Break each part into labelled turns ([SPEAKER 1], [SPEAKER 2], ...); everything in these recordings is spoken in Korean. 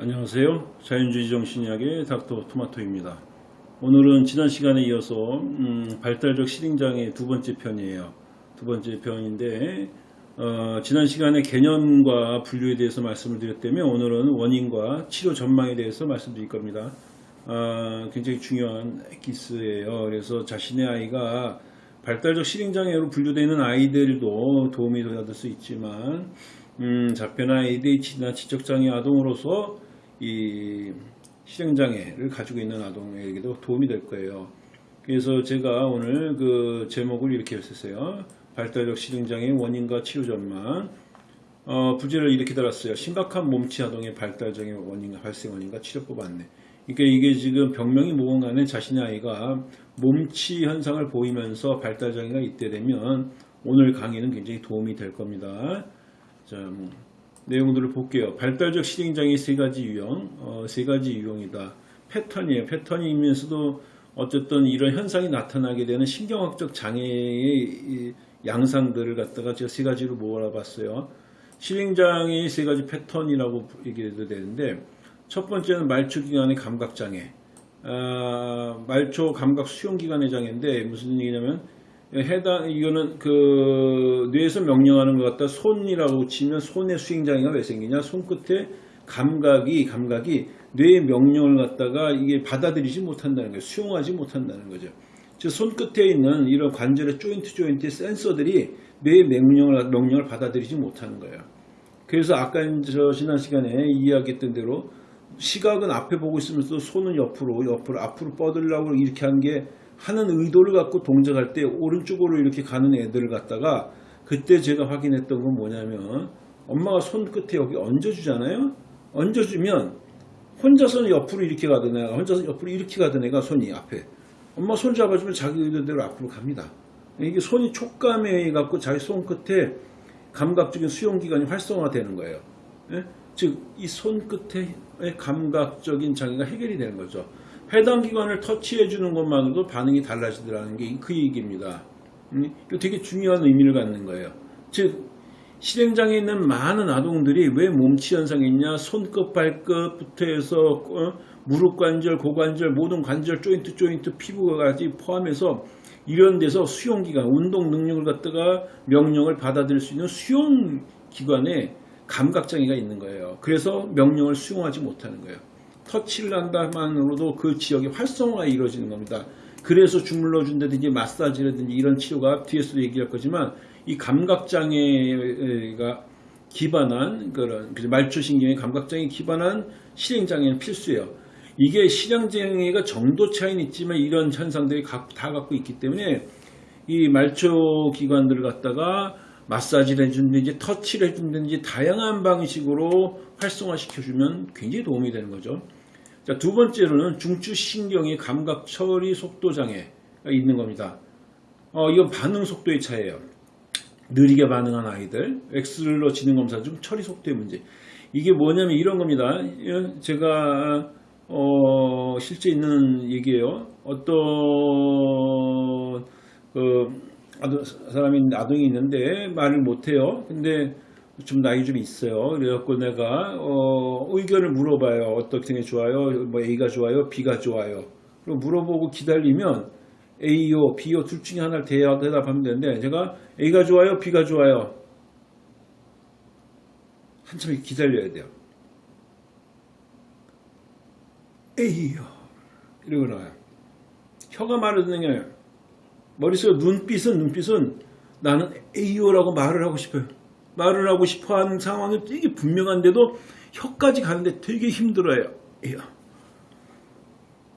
[SPEAKER 1] 안녕하세요. 자연주의 정신의학의 닥터 토마토입니다. 오늘은 지난 시간에 이어서 음, 발달적 실행장애 두 번째 편이에요. 두 번째 편인데 어, 지난 시간에 개념과 분류에 대해서 말씀을 드렸다면 오늘은 원인과 치료 전망에 대해서 말씀드릴 겁니다. 아, 굉장히 중요한 기스예요. 그래서 자신의 아이가 발달적 실행장애로 분류되는 아이들도 도움이 받을 수 있지만 음, 자폐나 ADHD나 지적장애 아동으로서 이 실행장애를 가지고 있는 아동에게도 도움이 될 거예요. 그래서 제가 오늘 그 제목을 이렇게 했었어요. 발달적 실행장애 원인과 치료 전망. 어, 부제를 이렇게 달았어요. 심각한 몸치 아동의 발달장애 원인과 발생 원인과 치료법 안내. 그러니까 이게 지금 병명이 뭐건 간에 자신의 아이가 몸치 현상을 보이면서 발달장애가 있게 되면 오늘 강의는 굉장히 도움이 될 겁니다. 자, 뭐, 내용들을 볼게요. 발달적 실행장애 세 가지 유형, 어, 세 가지 유형이다. 패턴이에요. 패턴이면서도 어쨌든 이런 현상이 나타나게 되는 신경학적 장애의 양상들을 갖다가 제가 세 가지로 몰아봤어요. 실행장애의 세 가지 패턴이라고 얘기해도 되는데 첫 번째는 말초기관의 감각장애. 아, 말초 감각 수용기관의 장애인데 무슨 얘기냐면 해당 이거는 그 뇌에서 명령하는 것 같다. 손이라고 치면 손의 수행 장애가 왜 생기냐? 손끝에 감각이 감각이 뇌의 명령을 갖다가 이게 받아들이지 못한다는 거예요. 수용하지 못한다는 거죠. 즉 손끝에 있는 이런 관절의 조인트 조인트 센서들이 뇌의 명령을 명령을 받아들이지 못하는 거예요. 그래서 아까 저 지난 시간에 이야기했던 대로 시각은 앞에 보고 있으면서 손은 옆으로 옆으로 앞으로 뻗으려고 이렇게 한 게 하는 의도를 갖고 동작할 때 오른쪽으로 이렇게 가는 애들을 갖다가 그때 제가 확인했던 건 뭐냐면 엄마가 손끝에 여기 얹어주잖아요 얹어주면 혼자서는 옆으로 이렇게 가던 애가 혼자서 옆으로 이렇게 가던 애가 손이 앞에 엄마 손 잡아주면 자기 의도대로 앞으로 갑니다 이게 손이 촉감에 의해 갖고 자기 손끝에 감각적인 수용기관이 활성화되는 거예요 예? 즉이 손끝의 감각적인 장애가 해결이 되는 거죠. 해당 기관을 터치해 주는 것만으로도 반응이 달라지더라는 게 그 얘기입니다. 음, 되게 중요한 의미를 갖는 거예요. 즉 실행장애 있는 많은 아동들이 왜 몸치 현상이 있냐 손끝 발끝부터 해서 어, 무릎 관절 고관절 모든 관절 조인트 조인트 피부까지 포함해서 이런 데서 수용기관 운동 능력을 갖다가 명령을 받아들일 수 있는 수용기관에 감각장애가 있는 거예요. 그래서 명령을 수용하지 못하는 거예요. 터치를 한다만으로도 그 지역의 활성화가 이루어지는 겁니다. 그래서 주물러 준다든지 마사지라든지 이런 치료가 뒤에서도 얘기할 거지만 이 감각장애가 기반한 그런 말초신경의 감각장애 기반한 실행장애는 필수예요. 이게 실행장애가 정도 차이는 있지만 이런 현상들이 다 갖고 있기 때문에 이 말초 기관들을 갖다가 마사지를 해준다든지 터치를 해준다든지 다양한 방식으로 활성화시켜주면 굉장히 도움이 되는 거죠. 자, 두 번째로는 중추신경의 감각 처리 속도 장애가 있는 겁니다. 어, 이건 반응 속도의 차이예요. 느리게 반응한 아이들, 엑스로 지능 검사 중 처리 속도의 문제. 이게 뭐냐면 이런 겁니다. 제가 어, 실제 있는 얘기예요. 어떤 그 사람이 아동이 있는데 말을 못해요. 근데 좀 나이 좀 있어요. 그래갖고 내가 어, 의견을 물어봐요. 어떻게 게 좋아요? 뭐 A가 좋아요? B가 좋아요? 그리고 물어보고 기다리면 A요, B요 둘 중에 하나를 대답하면 되는데 제가 A가 좋아요? B가 좋아요? 한참 기다려야 돼요. A요. 이러고 나와요. 혀가 말을 듣는 게 아니라 머릿속 눈빛은 눈빛은 나는 A요라고 말을 하고 싶어요. 말을 하고 싶어하는 상황이 되게 분명한데도 혀까지 가는데 되게 힘들어요.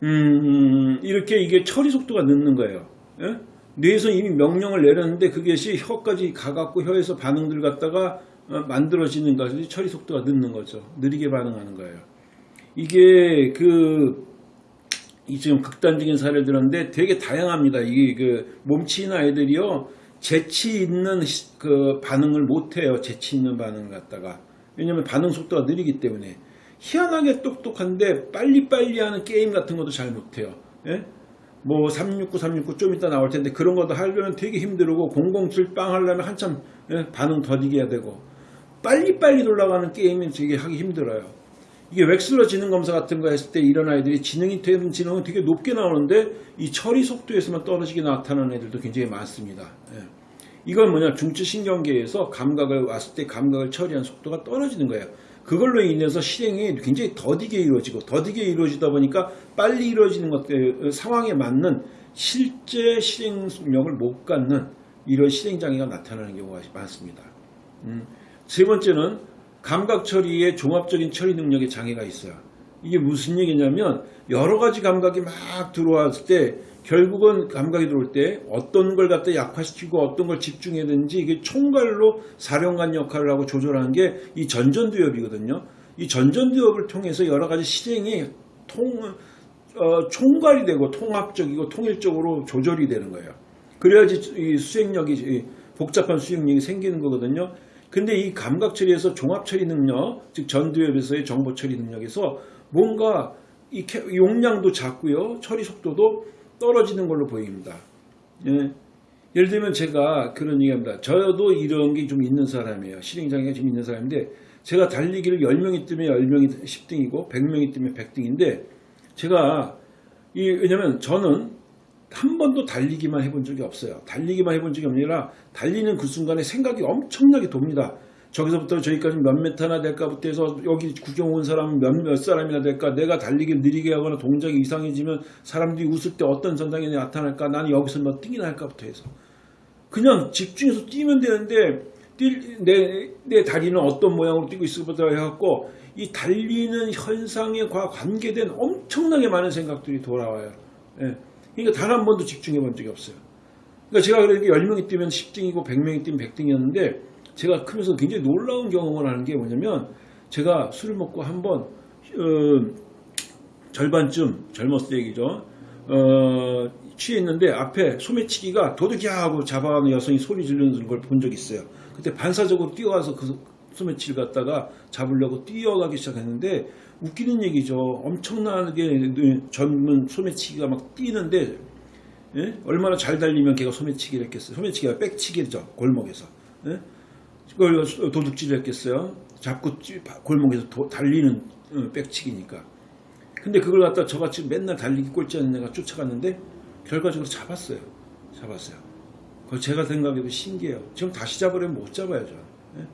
[SPEAKER 1] 음, 이렇게 이게 처리 속도가 늦는 거예요. 예? 뇌에서 이미 명령을 내렸는데 그것이 혀까지 가갖고 혀에서 반응들 갖다가 어, 만들어지는 것이 처리 속도가 늦는 거죠. 느리게 반응하는 거예요. 이게 그 지금 극단적인 사례를 들었는데 되게 다양합니다. 이게 그 몸치인 아이들이요. 재치 있는 그 반응을 못해요. 재치 있는 반응을 갖다가. 왜냐면 반응 속도가 느리기 때문에. 희한하게 똑똑한데 빨리빨리 하는 게임 같은 것도 잘 못해요. 예? 뭐 369, 369 좀 이따 나올 텐데 그런 것도 하려면 되게 힘들고 007빵 하려면 한참 예? 반응 더디게 해야 되고 빨리빨리 돌아가는 게임은 되게 하기 힘들어요. 이게 웩슬러 지능 검사 같은 거 했을 때 이런 아이들이 지능이 되는 지능은 되게 높게 나오는데 이 처리 속도에서만 떨어지게 나타나는 애들도 굉장히 많습니다. 예. 이건 뭐냐 중추신경계에서 감각을 왔을 때 감각을 처리한 속도가 떨어지는 거예요. 그걸로 인해서 실행이 굉장히 더디게 이루어지고 더디게 이루어지다 보니까 빨리 이루어지는 것들 상황에 맞는 실제 실행력을 못 갖는 이런 실행 장애가 나타나는 경우가 많습니다. 음, 세 번째는 감각 처리의 종합적인 처리 능력의 장애가 있어요. 이게 무슨 얘기냐면 여러 가지 감각이 막 들어왔을 때 결국은 감각이 들어올 때 어떤 걸 갖다 약화시키고 어떤 걸 집중해야 되는지 이게 총괄로 사령관 역할을 하고 조절하는 게 이 전전두엽이거든요. 이 전전두엽을 통해서 여러 가지 실행이 통, 어, 총괄이 되고 통합적이고 통일적으로 조절이 되는 거예요. 그래야지 이 수행력이 이 복잡한 수행력이 생기는 거거든요. 근데 이 감각 처리에서 종합 처리 능력, 즉 전두엽에서의 정보 처리 능력에서 뭔가 이 캐- 용량도 작고요, 처리 속도도 떨어지는 걸로 보입니다. 예. 예를 들면 제가 그런 얘기합니다. 저도 이런 게 좀 있는 사람이에요. 실행장애가 좀 있는 사람인데 제가 달리기를 10명이 뜨면 10명이 10등이고 100명이 뜨면 100등인데 제가 이 왜냐면 저는 한 번도 달리기만 해본 적이 없어요. 달리기만 해본 적이 아니라 달리는 그 순간에 생각이 엄청나게 돕니다. 저기서부터 저기까지 몇 메타나 될까부터 해서 여기 구경 온 사람은 몇, 몇 사람이나 될까 내가 달리기를 느리게 하거나 동작이 이상해지면 사람들이 웃을 때 어떤 전상이 나타날까 나는 여기서 몇 등이나 할까부터 해서 그냥 집중해서 뛰면 되는데 뛸- 내, 내 다리는 어떤 모양으로 뛰고 있을부터 해갖고 이 달리는 현상에 과 관계된 엄청나게 많은 생각들이 돌아와요. 예. 그러니까 단 한 번도 집중해 본 적이 없어요. 그러니까 제가 그렇게 10명이 뛰면 10등이고 100명이 뛰면 100등이었는데 제가 크면서 굉장히 놀라운 경험을 하는 게 뭐냐면 제가 술을 먹고 한번 어, 절반쯤 젊었을 때 얘기죠. 어, 취했는데 앞에 소매치기가 도둑이야 하고 잡아가는 여성이 소리 지르는 걸 본 적이 있어요. 그때 반사적으로 뛰어와서 그 소매치기를 갖다가 잡으려고 뛰어가기 시작했는데 웃기는 얘기죠. 엄청나게 젊은 소매치기가 막 뛰는데 예? 얼마나 잘 달리면 걔가 소매치기를 했겠어요. 소매치기가 백치기죠. 골목에서. 예? 그걸 도둑질을 했겠어요. 잡고 찌- 골목에서 도- 달리는 어, 백치기니까. 근데 그걸 갖다 저같이 맨날 달리기 꼴찌 하는 애가 쫓아갔는데 결과적으로 잡았어요. 잡았어요. 그거 제가 생각해도 신기해요. 지금 다시 잡으려면 못 잡아야죠. 예?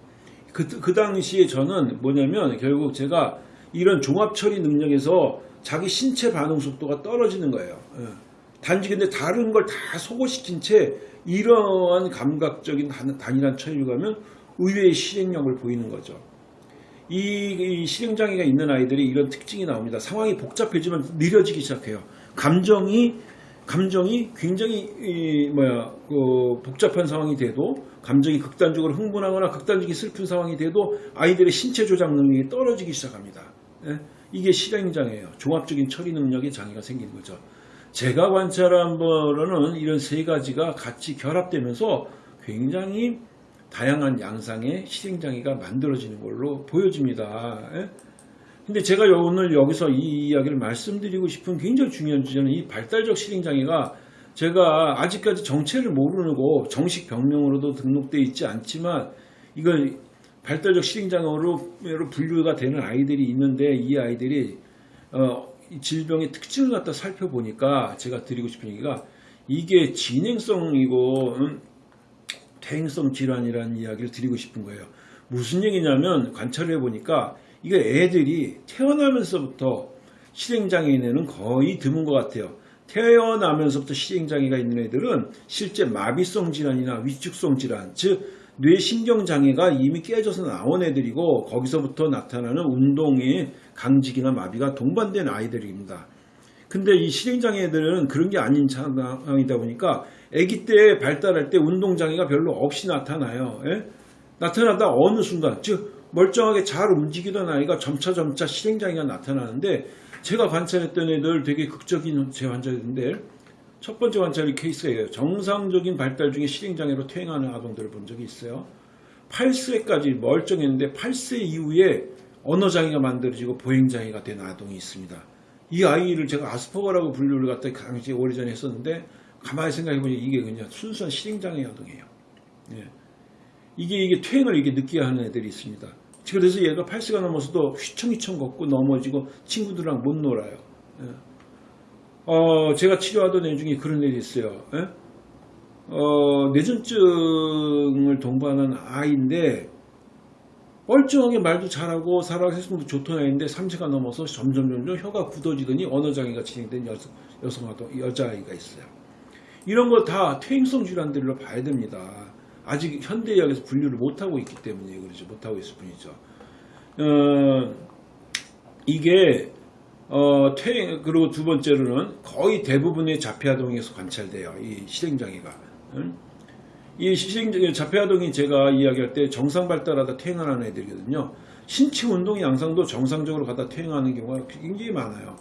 [SPEAKER 1] 그, 그 당시에 저는 뭐냐면 결국 제가 이런 종합 처리 능력에서 자기 신체 반응 속도가 떨어지는 거예요. 예. 단지 근데 다른 걸 다 소거시킨 채 이러한 감각적인 단- 단일한 처리를 가면 의외의 실행력을 보이는 거죠. 이, 이 실행장애가 있는 아이들이 이런 특징이 나옵니다. 상황이 복잡해지면 느려지기 시작해요. 감정이 감정이 굉장히 이, 뭐야 그 복잡한 상황이 돼도 감정이 극단적으로 흥분하거나 극단적인 슬픈 상황이 돼도 아이들의 신체 조작 능력이 떨어지기 시작합니다. 예? 이게 실행장애예요. 종합적인 처리 능력의 장애가 생기는 거죠. 제가 관찰한 바로는 이런 세 가지가 같이 결합되면서 굉장히 다양한 양상의 실행장애가 만들어지는 걸로 보여집니다. 예? 근데 제가 오늘 여기서 이 이야기를 말씀드리고 싶은 굉장히 중요한 주제는 이 발달적 실행장애가 제가 아직까지 정체를 모르고 정식 병명으로도 등록되어 있지 않지만 이걸 발달적 실행장애로 분류가 되는 아이들이 있는데 이 아이들이 어, 이 질병의 특징을 갖다 살펴보니까 제가 드리고 싶은 얘기가 이게 진행성이고 음, 퇴행성 질환이라는 이야기를 드리고 싶은 거예요. 무슨 얘기냐면 관찰을 해보니까 이거 애들이 태어나면서부터 실행장애인에는 거의 드문 것 같아요. 태어나면서부터 실행장애가 있는 애들은 실제 마비성 질환이나 위축성 질환, 즉 뇌신경장애가 이미 깨져서 나온 애들이고 거기서부터 나타나는 운동의 강직이나 마비가 동반된 아이들입니다. 근데 이 실행장애들은 그런 게 아닌 상황이다 보니까 아기 때 발달할 때 운동장애가 별로 없이 나타나요. 예? 나타나다 어느 순간 즉 멀쩡하게 잘 움직이던 아이가 점차 점차 실행장애가 나타나는데 제가 관찰했던 애들 되게 극적인 제 환자인데 첫 번째 관찰이 케이스예요. 정상적인 발달 중에 실행장애로 퇴행하는 아동들을 본 적이 있어요. 8세까지 멀쩡했는데 8세 이후에 언어장애가 만들어지고 보행장애가 된 아동이 있습니다. 이 아이를 제가 아스퍼거라고 분류를 갖다 강제 오래전에 했었는데 가만히 생각해보니 이게 그냥 순수한 실행장애 아동이에요. 예. 이게 이게 퇴행을 이게 늦게 하는 애들이 있습니다. 그래서 얘가 8세가 넘어서도 휘청휘청 걷고 넘어지고 친구들이랑 못 놀아요. 예. 어, 제가 치료하던 애 중에 그런 애이 있어요. 예? 어, 뇌전증을 동반한 아이인데 멀쩡하게 말도 잘하고 살아생도 좋던 애인데 3세가 넘어서 점점 점점 혀가 굳어지더니 언어장애가 진행된 여성, 여성아도 여자아이가 있어요. 이런 거 다 퇴행성 질환들로 봐야 됩니다. 아직 현대의학에서 분류를 못하고 있기 때문에 그러죠. 못하고 있을 뿐이죠. 어, 이게 어, 퇴행 그리고 두 번째로는 거의 대부분의 자폐아동에서 관찰돼요. 이 실행장애가. 응? 이 실행장애 자폐아동이 제가 이야기할 때 정상 발달하다 퇴행하는 애들이거든요. 신체 운동 양상도 정상적으로 가다 퇴행하는 경우가 굉장히 많아요.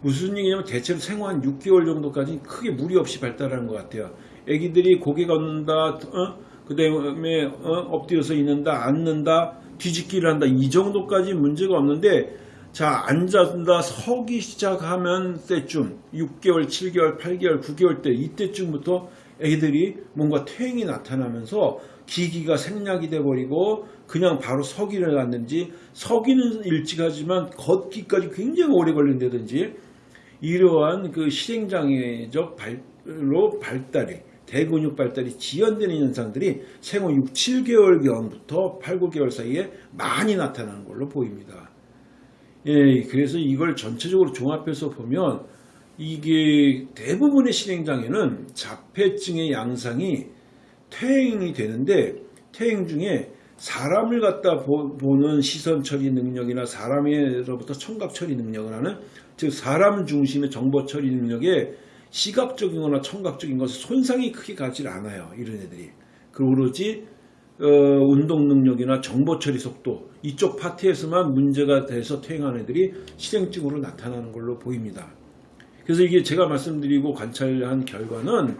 [SPEAKER 1] 무슨 얘기냐면 대체로 생후 한 6개월 정도까지 크게 무리 없이 발달하는 것 같아요. 애기들이 고개 걷는다, 어? 그 다음에 어? 엎드려서 있는다, 앉는다, 뒤집기를 한다 이 정도까지 문제가 없는데 자 앉았다 서기 시작하면 때쯤 6개월, 7개월, 8개월, 9개월 때 이때쯤부터 애기들이 뭔가 퇴행이 나타나면서 기기가 생략이 돼버리고 그냥 바로 서기를 갔는지 서기는 일찍하지만 걷기까지 굉장히 오래 걸린다든지 이러한 그 실행장애적 발로 발달이 대근육 발달이 지연되는 현상들이 생후 6, 7개월경부터 8, 9개월 사이에 많이 나타나는 걸로 보입니다. 예, 그래서 이걸 전체적으로 종합해서 보면 이게 대부분의 실행장애는 자폐증의 양상이 퇴행이 되는데 퇴행 중에 사람을 갖다 보 는 시선 처리 능력이나 사람으로부터 청각 처리 능력을 하는 즉 사람 중심의 정보 처리 능력에 시각적이거나 청각적인 것에 손상이 크게 가지 않아요. 이런 애들이. 오로지 어, 운동 능력이나 정보 처리 속도 이쪽 파트에서만 문제가 돼서 퇴행하는 애들이 실행증으로 나타나는 걸로 보입니다. 그래서 이게 제가 말씀드리고 관찰한 결과는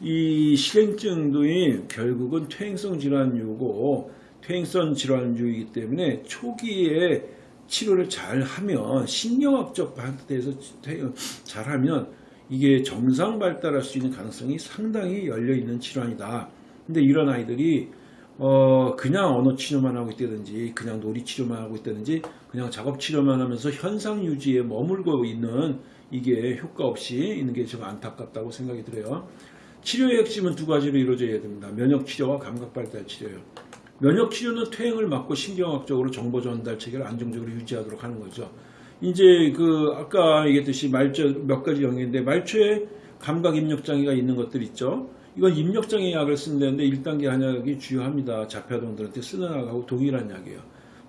[SPEAKER 1] 이 실행증도이 결국은 퇴행성 질환류고 퇴행성 질환류이기 때문에 초기에 치료를 잘 하면 신경학적 파트에서 잘하면 이게 정상 발달할 수 있는 가능성이 상당히 열려 있는 질환이다. 근데 이런 아이들이 어 그냥 언어 치료만 하고 있다든지 그냥 놀이 치료만 하고 있다든지 그냥 작업 치료만 하면서 현상 유지에 머물고 있는 이게 효과 없이 있는 게 좀 안타깝다고 생각이 들어요. 치료의 핵심은 두 가지로 이루어져야 됩니다. 면역 치료와 감각 발달 치료예요. 면역 치료는 퇴행을 막고 신경학적으로 정보 전달 체계를 안정적으로 유지하도록 하는 거죠. 이제 그 아까 얘기했듯이 말초 몇 가지 영역인데 말초에 감각 입력 장애가 있는 것들 있죠. 이건 입력 장애 약을 쓴다는데 1단계 한약이 주요합니다. 자폐아동들한테 쓰는 약하고 동일한 약이에요.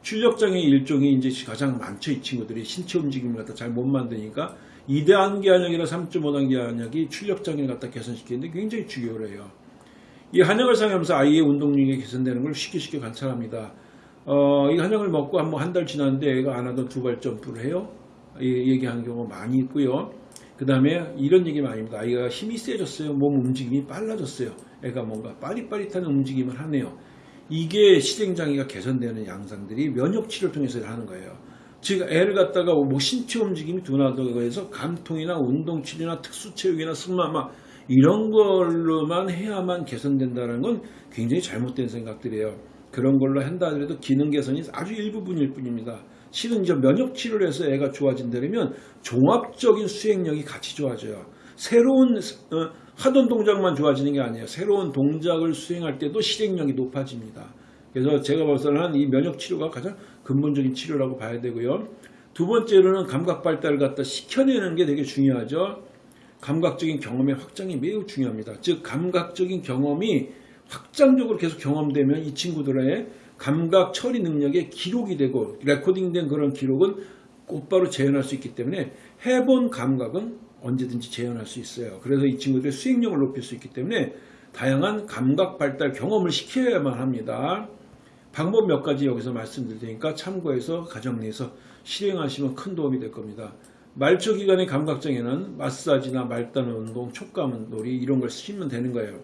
[SPEAKER 1] 출력 장애 일종이 이제 가장 많죠. 이 친구들이 신체 움직임을 갖다 잘 못 만드니까 2단계 한약이나 3.5단계 한약이 출력 장애를 갖다 개선시키는데 굉장히 중요해요. 이 한약을 사용하면서 아이의 운동 능력이 개선되는 걸 쉽게 쉽게 관찰합니다. 어, 이 한약을 먹고 한 한달 지났는데 애가 안 하던 두발 점프를 해요. 얘기하는 경우가 많이 있고요. 그 다음에 이런 얘기 많이 합니다. 아이가 힘이 세졌어요. 몸 움직임이 빨라졌어요. 애가 뭔가 빠릿빠릿한 움직임을 하네요. 이게 실행장애가 개선되는 양상들이 면역치료를 통해서 하는 거예요. 즉 애를 갖다가 뭐 신체 움직임이 둔하다고 해서 감통이나 운동치료나 특수체육이나 승마 막 이런 걸로만 해야만 개선된다는 건 굉장히 잘못된 생각들이에요. 그런 걸로 한다 하더라도 기능 개선이 아주 일부분일 뿐입니다. 실은 이제 면역 치료를 해서 애가 좋아진다면 종합적인 수행력이 같이 좋아져요. 새로운 어, 하던 동작만 좋아지는 게 아니에요. 새로운 동작을 수행할 때도 실행력이 높아집니다. 그래서 제가 봐서는 이 면역 치료가 가장 근본적인 치료라고 봐야 되고요. 두 번째로는 감각 발달을 갖다 시켜내는 게 되게 중요하죠. 감각적인 경험의 확장이 매우 중요합니다. 즉 감각적인 경험이 확장적으로 계속 경험되면 이 친구들의 감각 처리 능력에 기록이 되고 레코딩된 그런 기록은 곧바로 재현할 수 있기 때문에 해본 감각은 언제든지 재현할 수 있어요. 그래서 이 친구들의 수행력을 높일 수 있기 때문에 다양한 감각 발달 경험을 시켜야만 합니다. 방법 몇 가지 여기서 말씀드릴 테니까 참고해서 가정 내에서 실행하시면 큰 도움이 될 겁니다. 말초 기관의 감각장애는 마사지나 말단 운동, 촉감 놀이 이런 걸 쓰시면 되는 거예요.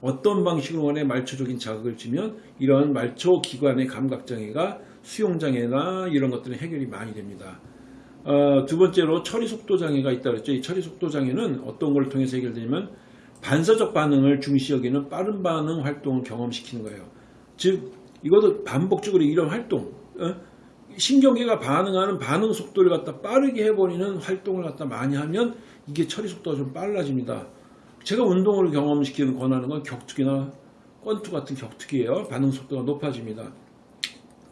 [SPEAKER 1] 어떤 방식으로 원해 말초적인 자극을 주면 이런 말초 기관의 감각장애가 수용장애나 이런 것들은 해결이 많이 됩니다. 어, 두 번째로 처리 속도 장애가 있다고 했죠. 이 처리 속도 장애는 어떤 걸 통해서 해결되냐면 반사적 반응을 중시 여기는 빠른 반응 활동을 경험시키는 거예요. 즉 이것도 반복적으로 이런 활동 어? 신경계가 반응하는 반응 속도를 갖다 빠르게 해버리는 활동을 갖다 많이 하면 이게 처리 속도가 좀 빨라집니다. 제가 운동을 경험시키는 권하는 건 격투기나 권투 같은 격투기예요. 반응 속도가 높아집니다.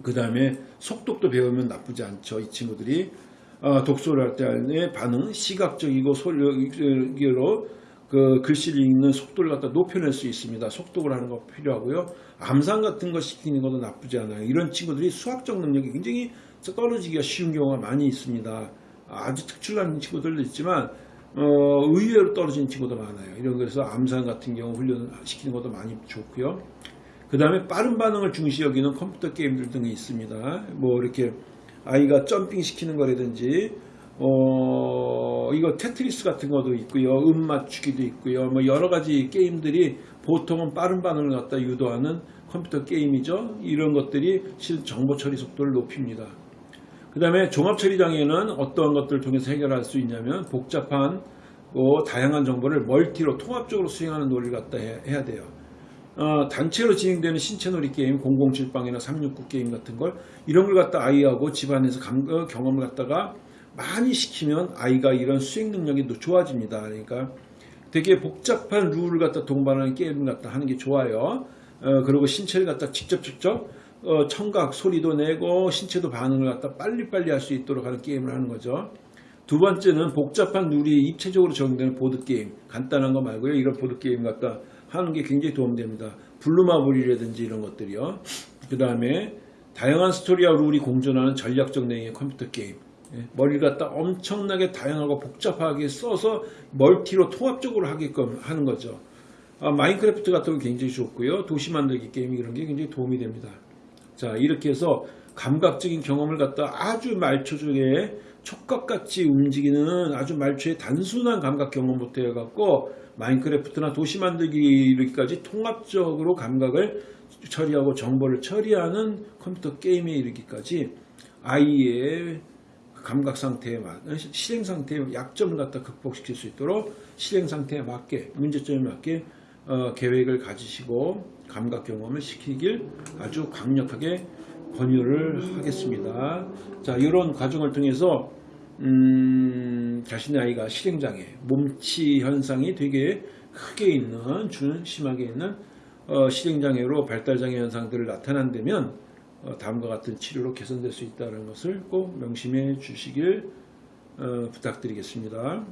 [SPEAKER 1] 그 다음에 속독도 배우면 나쁘지 않죠. 이 친구들이 어, 독서를 할 때의 반응, 시각적이고 소리로 그 글씨를 읽는 속도를 갖다 높여낼 수 있습니다. 속독을 하는 거 필요하고요. 암산 같은 거 시키는 것도 나쁘지 않아요. 이런 친구들이 수학적 능력이 굉장히 떨어지기가 쉬운 경우가 많이 있습니다. 아주 특출난 친구들도 있지만 어, 의외로 떨어지는 친구도 많아요. 이런 그래서 암산 같은 경우 훈련시키는 것도 많이 좋고요. 그 다음에 빠른 반응을 중시 여기는 컴퓨터 게임들 등이 있습니다. 뭐 이렇게 아이가 jumping 시키는 거라든지 어 이거 테트리스 같은 것도 있고요. 음 맞추기도 있고요. 뭐 여러 가지 게임들이 보통은 빠른 반응을 갖다 유도하는 컴퓨터 게임이죠. 이런 것들이 실 정보 처리 속도를 높입니다. 그 다음에 종합 처리 장애는 어떠한 것들을 통해서 해결할 수 있냐면 복잡한 뭐 다양한 정보를 multi로 통합적으로 수행하는 논리를 갖다 해- 해야 돼요. 어, 단체로 진행되는 신체놀이 게임, 007빵이나 369 게임 같은 걸 이런 걸 갖다 아이하고 집안에서 감- 어, 경험을 갖다가 많이 시키면 아이가 이런 수행 능력이 또 좋아집니다. 그러니까 되게 복잡한 룰을 갖다 동반하는 게임을 갖다 하는 게 좋아요. 어, 그리고 신체를 갖다 직접 직접 어, 청각 소리도 내고 신체도 반응을 갖다 빨리빨리 할 수 있도록 하는 게임을 하는 거죠. 두 번째는 복잡한 룰이 입체적으로 적용되는 보드게임. 간단한 거 말고요. 이런 보드게임 갖다 하는 게 굉장히 도움됩니다. 블루마블이라든지 이런 것들이요. 그 다음에 다양한 스토리와 룰이 공존하는 전략적 내용의 컴퓨터 게임. 예, 머리를 갖다 엄청나게 다양하고 복잡하게 써서 multi로 통합적으로 하게끔 하는 거죠. 아, 마인크래프트 같은 거 굉장히 좋고요. 도시 만들기 게임 이런 게 굉장히 도움이 됩니다. 자 이렇게 해서 감각적인 경험을 갖다 아주 말초적에 촉각같이 움직이는 아주 말초의 단순한 감각 경험부터 해갖고 마인크래프트나 도시 만들기까지 통합적으로 감각을 처리하고 정보를 처리하는 컴퓨터 게임에 이르기까지 아이의 감각 상태에 맞, 실행 상태의 약점을 갖다 극복시킬 수 있도록 실행 상태에 맞게 문제점에 맞게 어, 계획을 가지시고 감각 경험을 시키길 아주 강력하게 권유를 하겠습니다. 자, 이런 과정을 통해서 음, 자신의 아이가 실행장애, 몸치 현상이 되게 크게 있는, 준 심하게 있는 어, 실행장애로 발달장애 현상들을 나타난다면 어, 다음과 같은 치료로 개선될 수 있다는 것을 꼭 명심해 주시길 어, 부탁드리겠습니다.